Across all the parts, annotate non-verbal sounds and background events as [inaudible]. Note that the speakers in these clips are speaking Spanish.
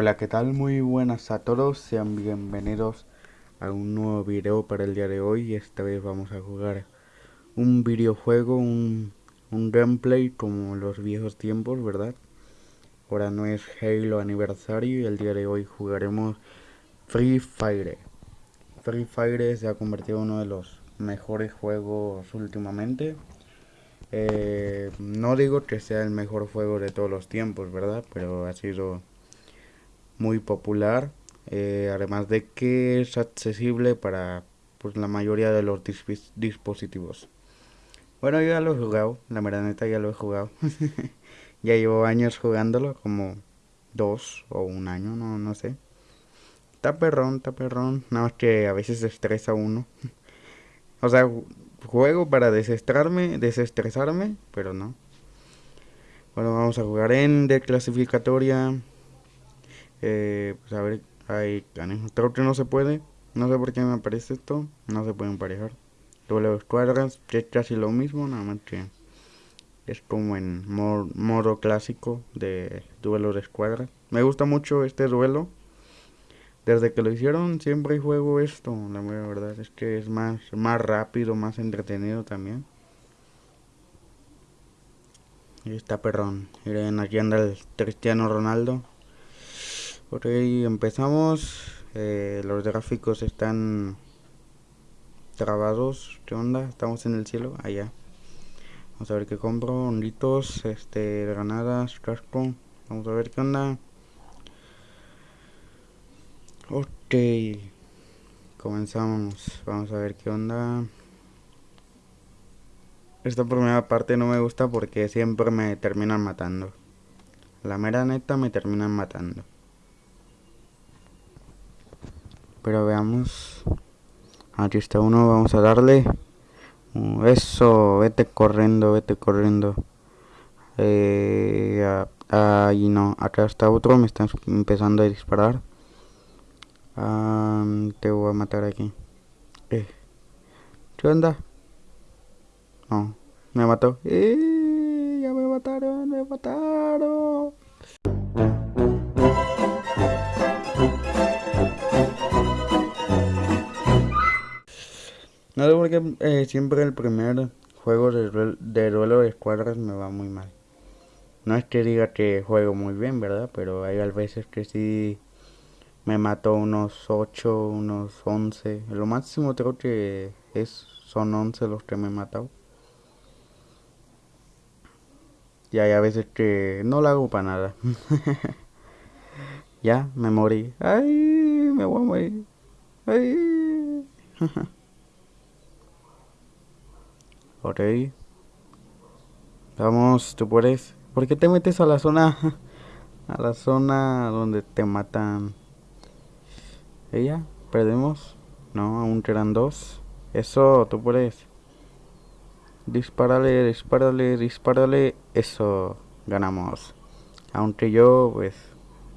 Hola, ¿qué tal? Muy buenas a todos, sean bienvenidos a un nuevo video para el día de hoy. Esta vez vamos a jugar un videojuego, un, un gameplay como los viejos tiempos, ¿verdad? Ahora no es Halo aniversario y el día de hoy jugaremos Free Fire. Free Fire se ha convertido en uno de los mejores juegos últimamente. Eh, no digo que sea el mejor juego de todos los tiempos, ¿verdad? Pero ha sido muy popular. Eh, además de que es accesible para pues, la mayoría de los dispositivos. Bueno, yo ya lo he jugado, la verdad neta ya lo he jugado. [laughs] ya llevo años jugándolo, como dos o un año, no, no sé. Está perrón, está perrón. Nada más que a veces estresa uno. [laughs] o sea, juego para desestresarme, desestresarme, pero no. Bueno, vamos a jugar en de clasificatoria. Eh, pues a ver, ahí Creo que no se puede. No sé por qué me aparece esto. No se pueden emparejar. De escuadras, es casi lo mismo, nada más que es como en modo, clásico de duelo de escuadras. Me gusta mucho este duelo. Desde que lo hicieron siempre juego esto, la verdad es que es más, más rápido, más entretenido también. Y está perrón. Miren, aquí anda el Cristiano Ronaldo. Ok, empezamos. Eh, los gráficos están trabados. ¿Qué onda? Estamos en el cielo. Allá. Vamos a ver qué compro. Honditos, este, granadas, casco. Vamos a ver qué onda. Ok. Comenzamos. Vamos a ver qué onda. Esta primera parte no me gusta porque siempre me terminan matando. La mera neta me terminan matando. Pero veamos. Aquí está uno, vamos a darle. Eso, vete corriendo, vete corriendo. Eh, no, acá está otro, me están empezando a disparar. te voy a matar aquí. Eh. ¿Qué onda? No, me mató. Eh, ya me mataron, me mataron. No sé por eh, siempre el primer juego de, de duelo de escuadras me va muy mal. No es que diga que juego muy bien, ¿verdad? Pero hay veces que sí me mató unos 8, unos 11. Lo máximo creo que es, son 11 los que me he matado. Y hay a veces que no lo hago para nada. [laughs] ya, me morí. Ay, me voy a morir. Ay. [laughs] Ok. Vamos, tú puedes. ¿Por qué te metes a la zona? [laughs] A la zona donde te matan. ¿Ella? ¿Perdemos? No, aún quedan dos. Eso, tú puedes. Dispárale, dispárale, dispárale. Eso, ganamos. Aunque yo, pues,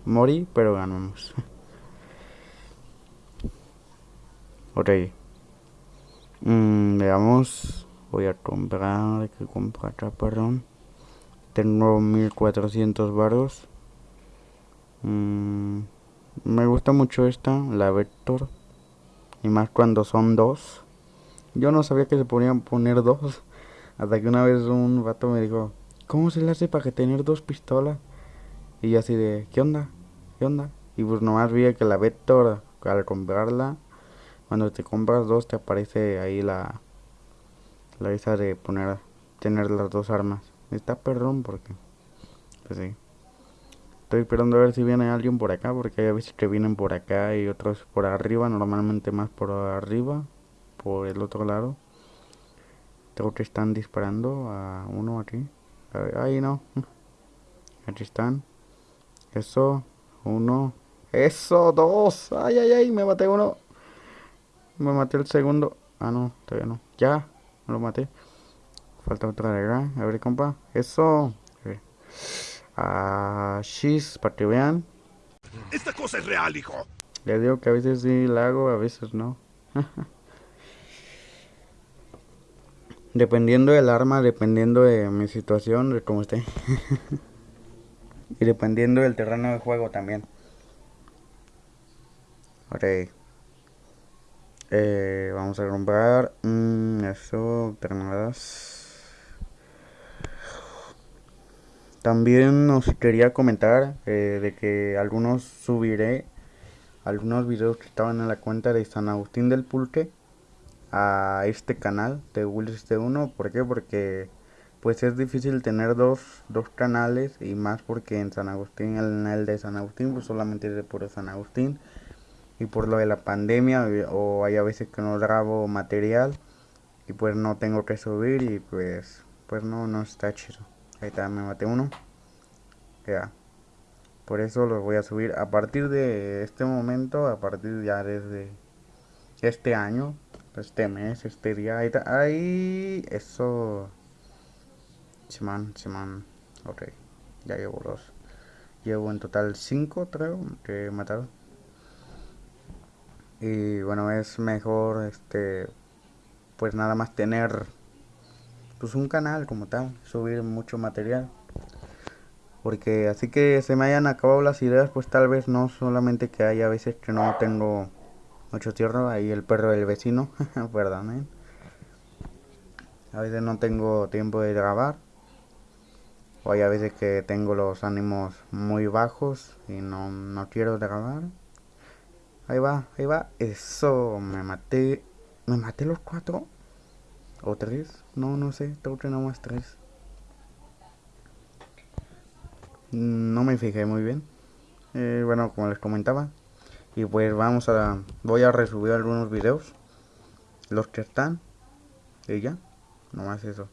morí, pero ganamos. [laughs] ok. Mm, veamos voy a comprar que comprar perdón tengo 1400 varos mm, me gusta mucho esta la vector y más cuando son dos yo no sabía que se podían poner dos hasta que una vez un vato me dijo ¿cómo se le hace para que tener dos pistolas? y yo así de ¿qué onda? ¿qué onda? y pues nomás vi que la vector al comprarla cuando te compras dos te aparece ahí la la esa de poner tener las dos armas. Está perdón porque pues sí. Estoy esperando a ver si viene alguien por acá porque hay veces que vienen por acá y otros por arriba normalmente más por arriba por el otro lado. Creo que están disparando a uno aquí. Ahí no. Aquí están. Eso uno. Eso dos. Ay ay ay me maté uno. Me maté el segundo. Ah no todavía no. Ya lo maté. Falta otra de acá. A ver, compa. Eso. Ah, shis, para que vean. Esta cosa es real, hijo. Les digo que a veces sí la hago, a veces no. [laughs] dependiendo del arma, dependiendo de mi situación, de cómo esté. [laughs] y dependiendo del terreno de juego también. Ok. Eh, vamos a comprar mm, eso, terminadas. También os quería comentar eh, de que algunos subiré algunos videos que estaban en la cuenta de San Agustín del Pulque a este canal de Willis T1. ¿Por qué? Porque pues es difícil tener dos, dos canales y más porque en San Agustín, el, el de San Agustín, pues solamente es de puro San Agustín y por lo de la pandemia o hay a veces que no grabo material y pues no tengo que subir y pues pues no no está chido. Ahí está me maté uno. Ya. Por eso lo voy a subir. A partir de este momento a partir ya desde este año este mes este día ahí está ahí eso semana semana ok ya llevo dos. Llevo en total cinco creo que he matado y bueno es mejor este pues nada más tener pues un canal como tal subir mucho material. Porque así que se me hayan acabado las ideas pues tal vez no solamente que hay a veces que no tengo mucho tierra ahí el perro del vecino [laughs] perdón a veces no tengo tiempo de grabar. O hay a veces que tengo los ánimos muy bajos y no, no quiero grabar Ahí va, ahí va. Eso, me maté. ¿Me maté los cuatro? ¿O tres? No, no sé. Tengo que nada más tres. No me fijé muy bien. Eh, bueno, como les comentaba. Y pues vamos a... Voy a resubir algunos videos. Los que están. Y ya. Nomás eso.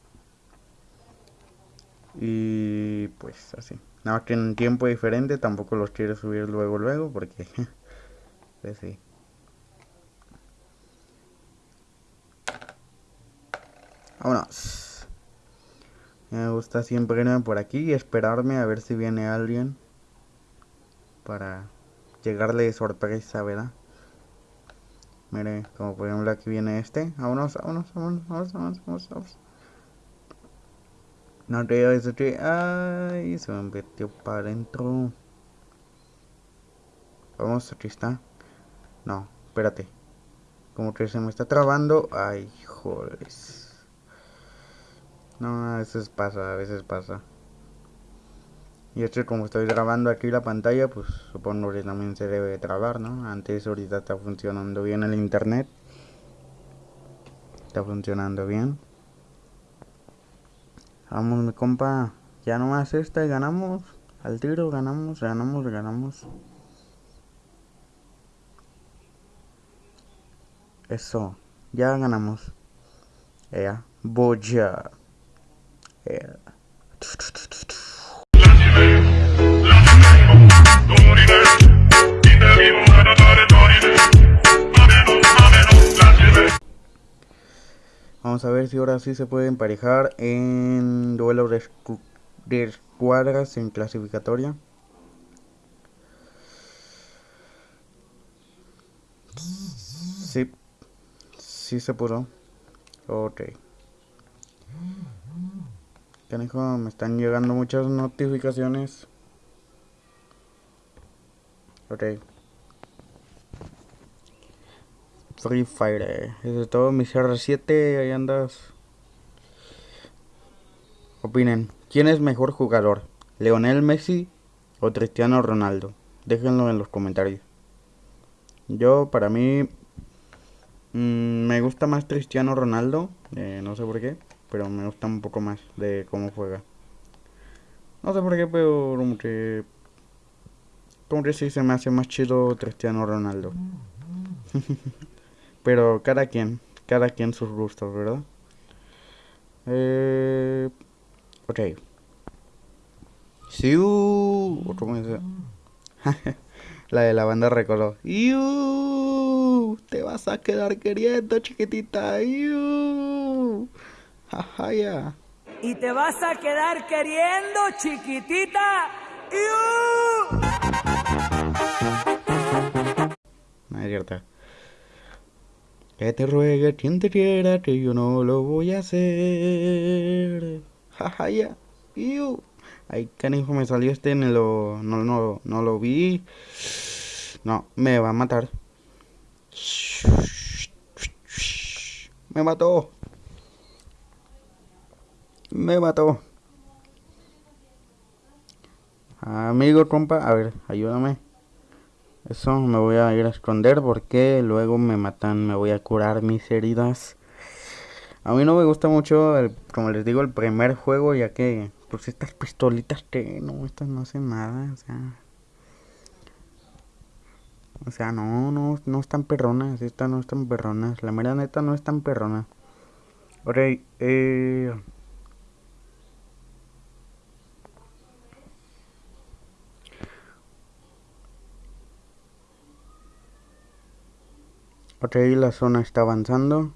Y pues así. Nada más que en tiempo diferente. Tampoco los quiero subir luego, luego. Porque... [laughs] Pues sí. Vámonos. Me gusta siempre irme por aquí y esperarme a ver si viene alguien. Para llegarle de sorpresa, ¿verdad? Mire, como por ejemplo aquí viene este. Vámonos, vámonos, vámonos, vámonos, vámonos, vámonos. No te eso que... Ay, se me metió para adentro. Vamos, aquí está. No, espérate. Como que se me está trabando. Ay, joder. No, a veces pasa, a veces pasa. Y esto como estoy grabando aquí la pantalla, pues supongo que también se debe trabar, ¿no? Antes ahorita está funcionando bien el internet. Está funcionando bien. Vamos, mi compa. Ya nomás esta y ganamos. Al tiro ganamos, ganamos, ganamos. Eso. Ya ganamos. Ya. Boya. Vamos a ver si ahora sí se puede emparejar en duelo de, de escuadras en clasificatoria. Sí sí se pudo. Ok. Canijo, me están llegando muchas notificaciones. Ok. Free Fire. Eso es todo. Mi CR7, ahí andas. Opinen. ¿Quién es mejor jugador? ¿Leonel Messi o Cristiano Ronaldo? Déjenlo en los comentarios. Yo, para mí, Mm, me gusta más Cristiano Ronaldo, eh, no sé por qué, pero me gusta un poco más de cómo juega. No sé por qué, pero como que... Como que sí se me hace más chido Cristiano Ronaldo. [laughs] pero cada quien, cada quien sus gustos, ¿verdad? Eh, ok. Siu. ¿Cómo es? [laughs] la de la banda Te vas a quedar queriendo, chiquitita. ya. Y te vas a quedar queriendo, chiquitita. No es cierto. Que te ruegue quien te quiera que yo no lo voy a hacer. Jajaya. Ay, canijo, me salió este en lo. No, no, no lo vi. No, me va a matar. Me mató. Me mató. Amigo, compa, a ver, ayúdame. Eso me voy a ir a esconder porque luego me matan, me voy a curar mis heridas. A mí no me gusta mucho, el, como les digo, el primer juego, ya que pues estas pistolitas que no, estas no hacen nada, o sea... O sea, no, no, no están perronas, estas no están perronas, la mera neta no están perronas. Ok, eh... Ok, la zona está avanzando.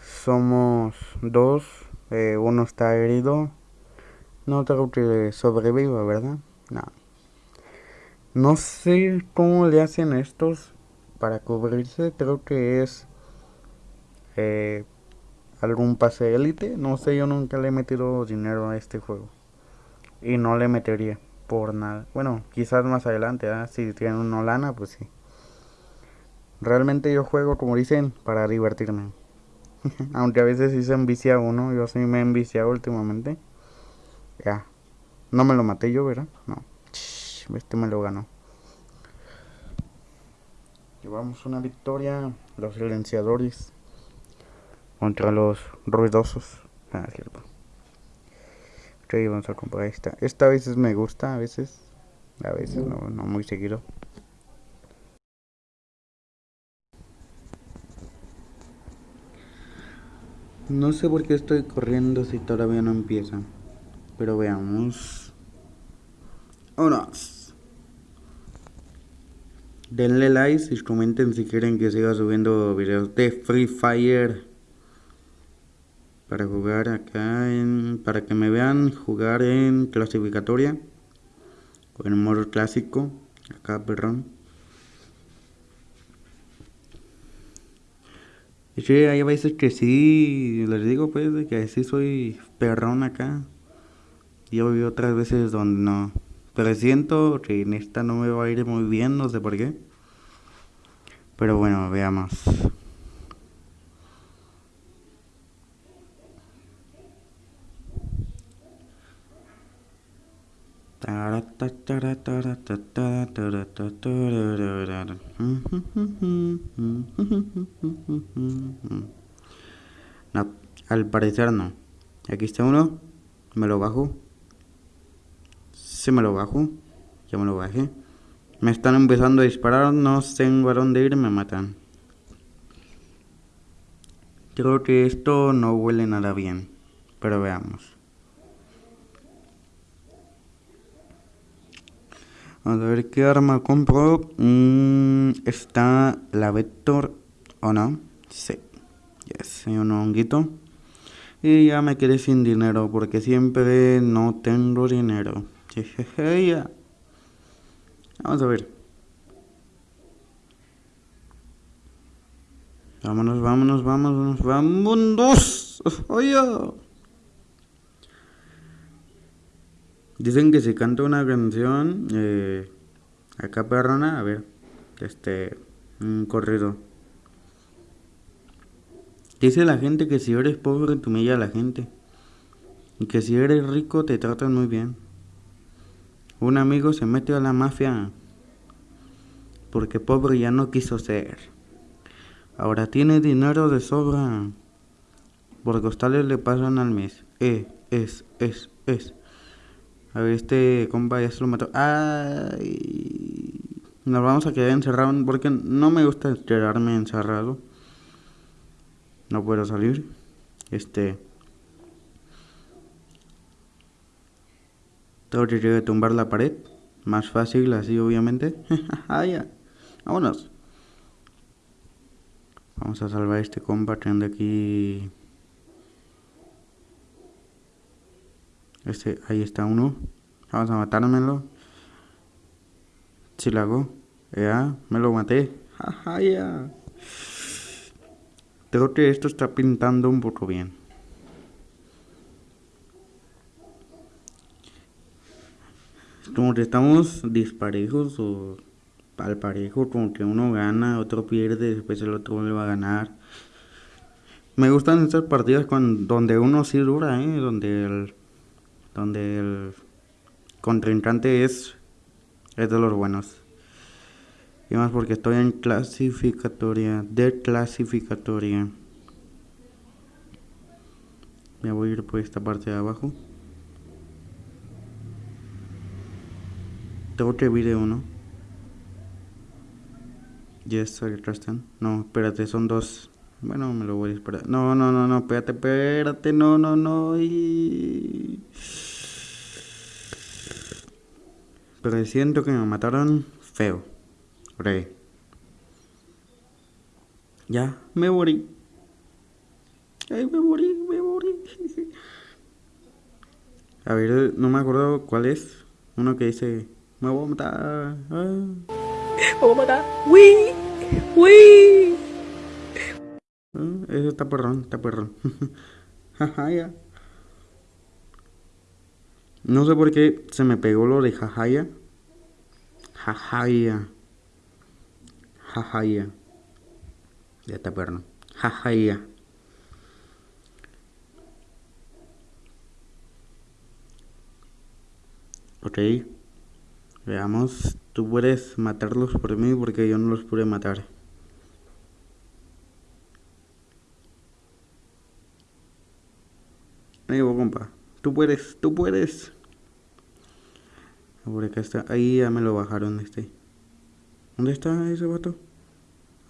Somos dos. Eh, uno está herido. No creo que sobreviva, ¿verdad? No. No sé cómo le hacen estos para cubrirse. Creo que es eh, algún pase élite. No sé, yo nunca le he metido dinero a este juego. Y no le metería por nada. Bueno, quizás más adelante, si tienen una lana, pues sí. Realmente yo juego, como dicen, para divertirme. [laughs] Aunque a veces sí se envicia uno, yo sí me he enviciado últimamente. Ya. No me lo maté yo, ¿verdad? No. Este me lo ganó. Llevamos una victoria. Los silenciadores. Contra los ruidosos. Ah, cierto. Ok, vamos a comprar esta. Esta a veces me gusta, a veces. A veces no, no muy seguido. No sé por qué estoy corriendo si todavía no empieza. Pero veamos. Unos. Denle like y comenten si quieren que siga subiendo videos de Free Fire. Para jugar acá en... Para que me vean jugar en clasificatoria. O en modo clásico. Acá, perdón. Sí, hay veces que sí, les digo pues, que sí soy perrón acá. Y hay otras veces donde no. Pero siento que en esta no me va a ir muy bien, no sé por qué. Pero bueno, veamos. No, al parecer no. Aquí está uno. Me lo bajo. Se me lo bajo. Ya me lo bajé. Me están empezando a disparar. No tengo a dónde ir. Me matan. Creo que esto no huele nada bien. Pero veamos. A ver qué arma compro. Mm, está la Vector. ¿O no? Sí. Yes, un honguito. Y ya me quedé sin dinero porque siempre no tengo dinero. Ya. [laughs] Vamos a ver. Vámonos, vámonos, vámonos, vámonos. Oye. Dicen que si canta una canción, eh, acá perrona, a ver, este, un corrido. Dice la gente que si eres pobre te humilla a la gente. Y que si eres rico te tratan muy bien. Un amigo se metió a la mafia porque pobre ya no quiso ser. Ahora tiene dinero de sobra. Por costales le pasan al mes. Eh, es, es, es. A ver, este compa ya se lo mató. Ay. Nos vamos a quedar encerrados porque no me gusta quedarme encerrado. No puedo salir. Este. Tengo que tumbar la pared. Más fácil así, obviamente. [laughs] ah, ya. Vámonos. Vamos a salvar a este compa anda aquí. Este, ahí está uno. Vamos a matármelo. Si lo hago. Ya, me lo maté. Jaja, [laughs] ya. Creo que esto está pintando un poco bien. Como que estamos disparejos o al parejo, como que uno gana, otro pierde, después el otro vuelve a ganar. Me gustan estas partidas con, donde uno sí dura, ¿eh? donde el, donde el contrincante es, es de los buenos. Y más porque estoy en clasificatoria, de clasificatoria. Me voy a ir por esta parte de abajo. Tengo otro video, ¿no? Yes, ahí están. No, espérate, son dos. Bueno, me lo voy a esperar. No, no, no, no, espérate, espérate, no, no, no. Pero siento que me mataron feo. Ok. Ya, me morí. Ay, me morí, me morí. [laughs] A ver, no me acuerdo cuál es. Uno que dice, me voy a matar. Ah. Me voy a matar. ¡Uy! ¡Uy! Ah, Eso está perrón, está perrón. [laughs] Jajaya. No sé por qué se me pegó lo de jajaya. Jajaya. Jajaya. Ya está perro. Jajaya. Ok. Veamos. Tú puedes matarlos por mí porque yo no los pude matar. Ahí va, compa. Tú puedes, tú puedes. Por acá está. Ahí ya me lo bajaron este. ¿Dónde está ese vato?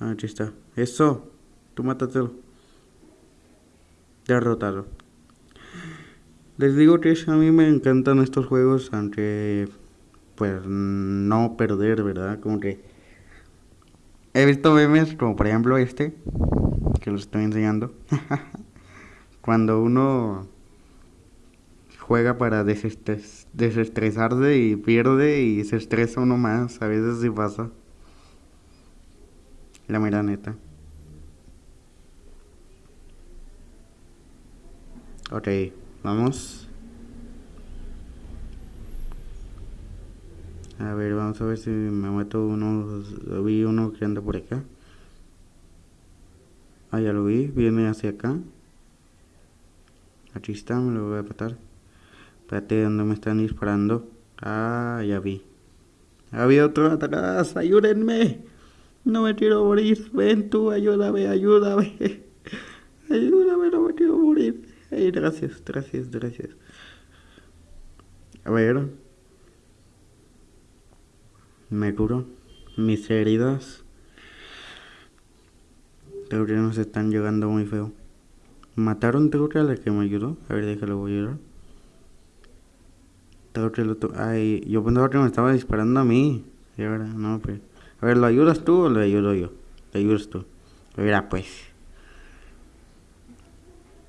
Ah, aquí está. Eso. Tú mátatelo. Derrotado. Les digo que a mí me encantan estos juegos, aunque pues no perder, ¿verdad? Como que he visto memes como por ejemplo este, que lo estoy enseñando. [laughs] Cuando uno juega para desestres desestresarse y pierde y se estresa uno más, a veces sí pasa. La mera neta. Ok, vamos. A ver, vamos a ver si me meto uno. Vi uno que anda por acá. Ah, ya lo vi. Viene hacia acá. Aquí está, me lo voy a matar. Espérate, ¿dónde me están disparando? Ah, ya vi. Había otro atrás, ayúdenme. No me quiero morir. Ven tú, ayúdame, ayúdame. [laughs] Ayúdame, no me quiero morir. Ay, gracias, gracias, gracias. A ver. Me curo. Mis heridas. Que nos están llegando muy feo. ¿Mataron a la que me ayudó? A ver, déjalo, voy a otro... Ay, yo pensaba que me estaba disparando a mí. Y ahora, no, pues... A ver, ¿lo ayudas tú o lo ayudo yo? Lo ayudas tú. Mira, pues.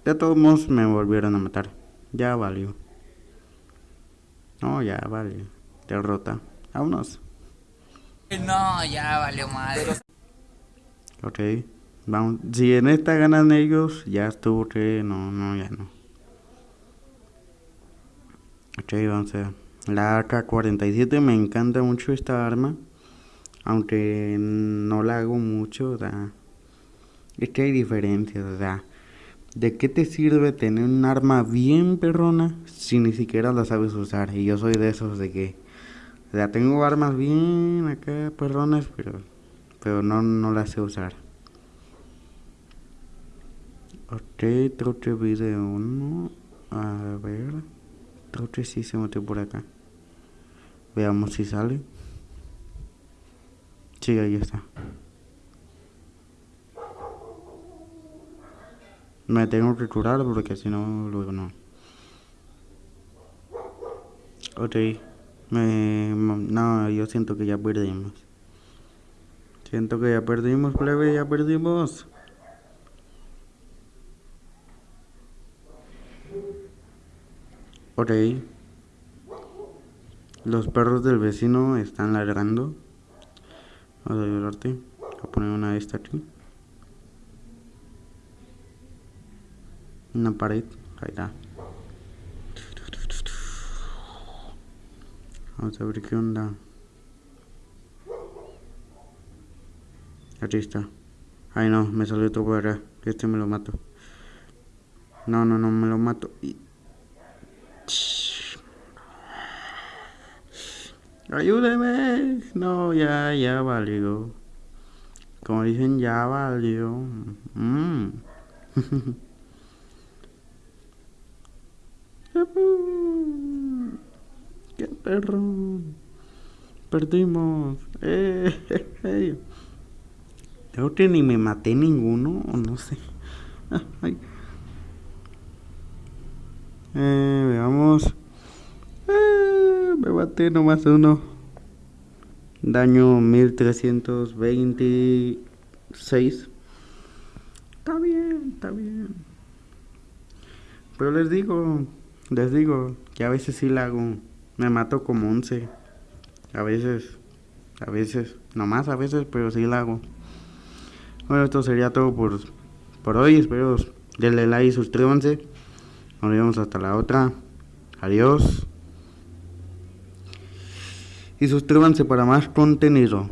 De todos modos me volvieron a matar. Ya valió. No, ya valió. Derrota. Vámonos. No, ya valió madre. Ok. Vamos. Si en esta ganan ellos, ya estuvo que no, no, ya no. Ok, vamos a ver. La AK-47 me encanta mucho esta arma. Aunque no la hago mucho, o sea. Es que hay diferencias, o sea. ¿De qué te sirve tener un arma bien perrona si ni siquiera la sabes usar? Y yo soy de esos de que... O sea, tengo armas bien acá perronas, pero... Pero no, no las sé usar. Ok, troche video 1. A ver. Troche sí se metió por acá. Veamos si sale. Sí, ahí está. Me tengo que curar porque si no, luego no. Ok. Me, no, yo siento que ya perdimos. Siento que ya perdimos, plebe, ya perdimos. Ok. Los perros del vecino están ladrando. Vamos a ayudarte. Voy a poner una de esta aquí. Una pared. Ahí está. Vamos a ver qué onda. Aquí está. Ay no, me salió otro por. Este me lo mato. No, no, no, me lo mato. Y... Ayúdeme. No, ya, ya valió. Como dicen, ya valió. Mm. [laughs] ¡Qué perro! Perdimos. Eh, [laughs] Creo que ni me maté ninguno, o no sé. [laughs] Eh, veamos. Eh, me maté nomás uno. Daño 1326. Está bien, está bien. Pero les digo, les digo que a veces sí la hago. Me mato como 11. A veces, a veces, nomás a veces, pero sí la hago. Bueno, esto sería todo por, por hoy. Espero denle like y suscríbanse. Nos vemos hasta la otra. Adiós. Y suscríbanse para más contenido.